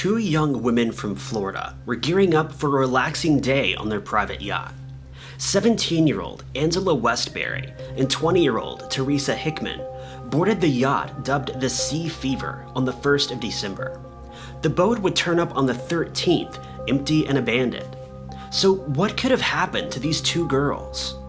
two young women from Florida were gearing up for a relaxing day on their private yacht. 17 year old Angela Westbury and 20 year old Teresa Hickman boarded the yacht dubbed the Sea Fever on the 1st of December. The boat would turn up on the 13th, empty and abandoned. So, what could have happened to these two girls?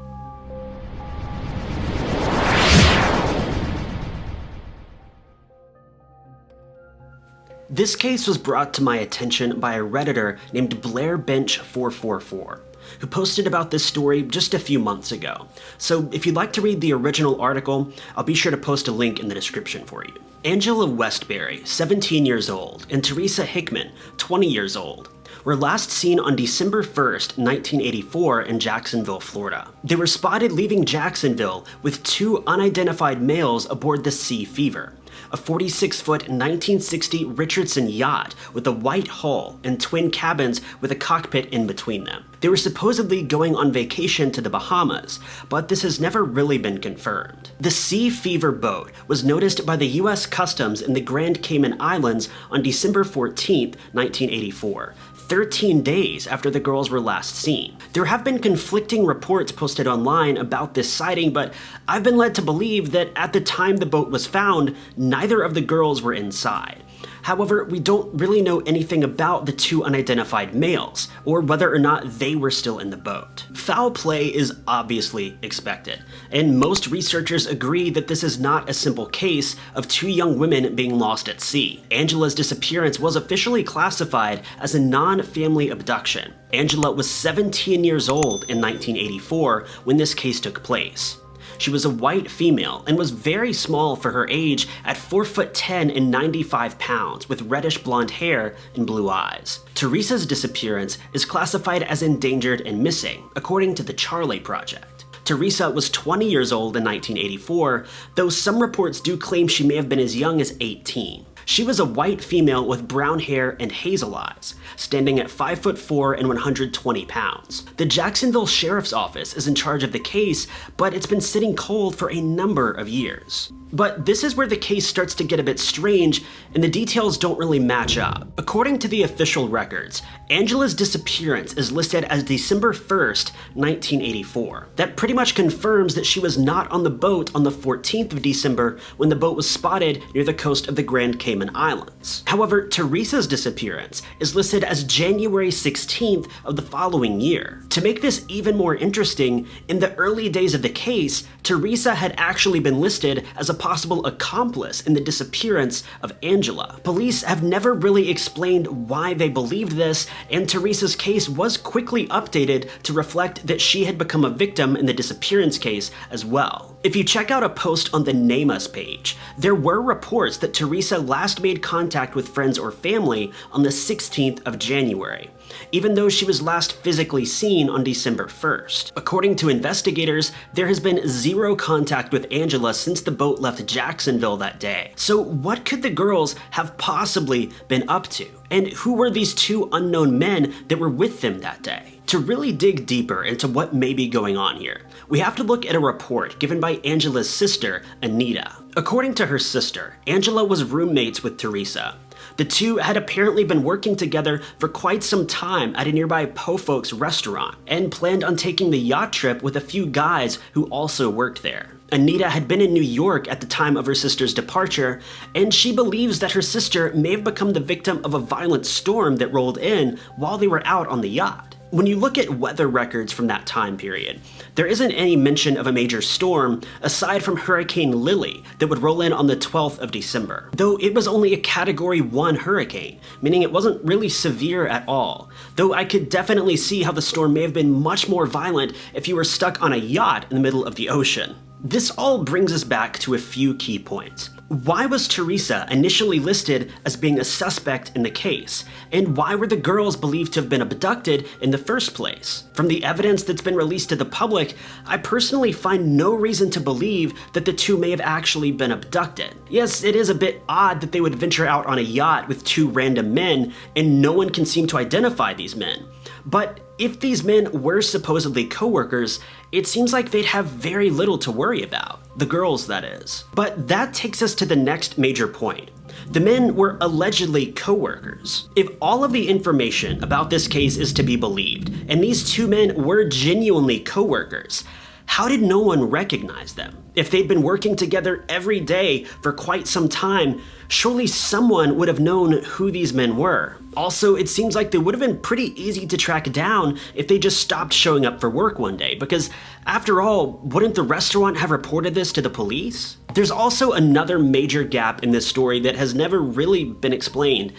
This case was brought to my attention by a Redditor named BlairBench444, who posted about this story just a few months ago. So if you'd like to read the original article, I'll be sure to post a link in the description for you. Angela Westbury, 17 years old, and Teresa Hickman, 20 years old, were last seen on December 1st, 1984 in Jacksonville, Florida. They were spotted leaving Jacksonville with two unidentified males aboard the Sea Fever a 46-foot 1960 Richardson yacht with a white hull and twin cabins with a cockpit in between them. They were supposedly going on vacation to the Bahamas, but this has never really been confirmed. The Sea Fever boat was noticed by the US Customs in the Grand Cayman Islands on December 14, 1984, 13 days after the girls were last seen. There have been conflicting reports posted online about this sighting, but I've been led to believe that at the time the boat was found, neither of the girls were inside. However, we don't really know anything about the two unidentified males, or whether or not they were still in the boat. Foul play is obviously expected, and most researchers agree that this is not a simple case of two young women being lost at sea. Angela's disappearance was officially classified as a non-family abduction. Angela was 17 years old in 1984 when this case took place. She was a white female and was very small for her age at 4 foot 10 and 95 pounds with reddish blonde hair and blue eyes. Teresa's disappearance is classified as endangered and missing, according to the Charley Project. Teresa was 20 years old in 1984, though some reports do claim she may have been as young as 18. She was a white female with brown hair and hazel eyes, standing at 5 foot 4 and 120 pounds. The Jacksonville Sheriff's Office is in charge of the case, but it's been sitting cold for a number of years. But this is where the case starts to get a bit strange and the details don't really match up. According to the official records, Angela's disappearance is listed as December 1st, 1984. That pretty much confirms that she was not on the boat on the 14th of December when the boat was spotted near the coast of the Grand Cayman Islands. However, Teresa's disappearance is listed as January 16th of the following year. To make this even more interesting, in the early days of the case, Teresa had actually been listed as a possible accomplice in the disappearance of Angela. Police have never really explained why they believed this, and Teresa's case was quickly updated to reflect that she had become a victim in the disappearance case as well. If you check out a post on the NamUs page, there were reports that Teresa last made contact with friends or family on the 16th of January even though she was last physically seen on December 1st. According to investigators, there has been zero contact with Angela since the boat left Jacksonville that day. So what could the girls have possibly been up to? And who were these two unknown men that were with them that day? To really dig deeper into what may be going on here, we have to look at a report given by Angela's sister, Anita. According to her sister, Angela was roommates with Teresa, the two had apparently been working together for quite some time at a nearby Po Folks restaurant and planned on taking the yacht trip with a few guys who also worked there. Anita had been in New York at the time of her sister's departure, and she believes that her sister may have become the victim of a violent storm that rolled in while they were out on the yacht. When you look at weather records from that time period, there isn't any mention of a major storm aside from Hurricane Lili that would roll in on the 12th of December, though it was only a Category 1 hurricane, meaning it wasn't really severe at all, though I could definitely see how the storm may have been much more violent if you were stuck on a yacht in the middle of the ocean. This all brings us back to a few key points. Why was Teresa initially listed as being a suspect in the case? And why were the girls believed to have been abducted in the first place? From the evidence that's been released to the public, I personally find no reason to believe that the two may have actually been abducted. Yes, it is a bit odd that they would venture out on a yacht with two random men and no one can seem to identify these men. But if these men were supposedly co-workers, it seems like they'd have very little to worry about. The girls, that is. But that takes us to the next major point. The men were allegedly co-workers. If all of the information about this case is to be believed, and these two men were genuinely co-workers, how did no one recognize them? If they'd been working together every day for quite some time, surely someone would have known who these men were. Also, it seems like they would have been pretty easy to track down if they just stopped showing up for work one day, because after all, wouldn't the restaurant have reported this to the police? There's also another major gap in this story that has never really been explained.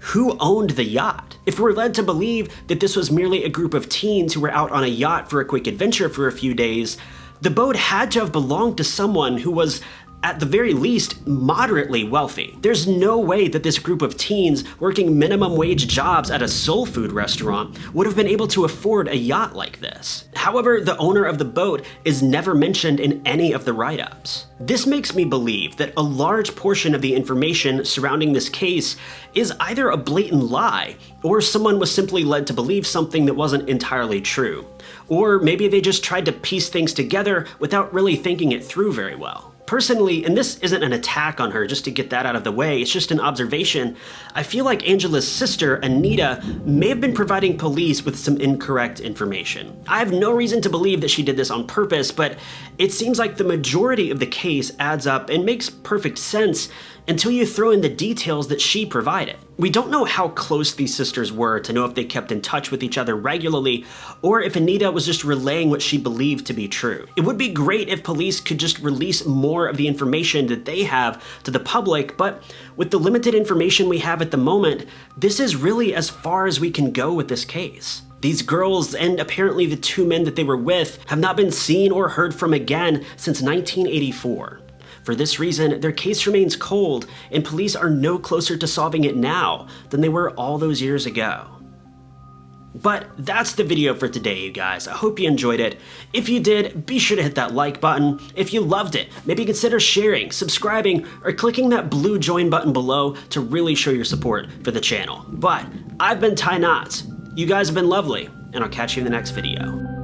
Who owned the yacht? If we're led to believe that this was merely a group of teens who were out on a yacht for a quick adventure for a few days, the boat had to have belonged to someone who was at the very least, moderately wealthy. There's no way that this group of teens working minimum wage jobs at a soul food restaurant would have been able to afford a yacht like this. However, the owner of the boat is never mentioned in any of the write-ups. This makes me believe that a large portion of the information surrounding this case is either a blatant lie, or someone was simply led to believe something that wasn't entirely true. Or maybe they just tried to piece things together without really thinking it through very well. Personally, and this isn't an attack on her, just to get that out of the way, it's just an observation, I feel like Angela's sister, Anita, may have been providing police with some incorrect information. I have no reason to believe that she did this on purpose, but it seems like the majority of the case adds up and makes perfect sense until you throw in the details that she provided. We don't know how close these sisters were to know if they kept in touch with each other regularly, or if Anita was just relaying what she believed to be true. It would be great if police could just release more of the information that they have to the public, but with the limited information we have at the moment, this is really as far as we can go with this case. These girls, and apparently the two men that they were with, have not been seen or heard from again since 1984. For this reason, their case remains cold, and police are no closer to solving it now than they were all those years ago. But that's the video for today, you guys. I hope you enjoyed it. If you did, be sure to hit that like button. If you loved it, maybe consider sharing, subscribing, or clicking that blue join button below to really show your support for the channel. But I've been Ty Knotts. You guys have been lovely, and I'll catch you in the next video.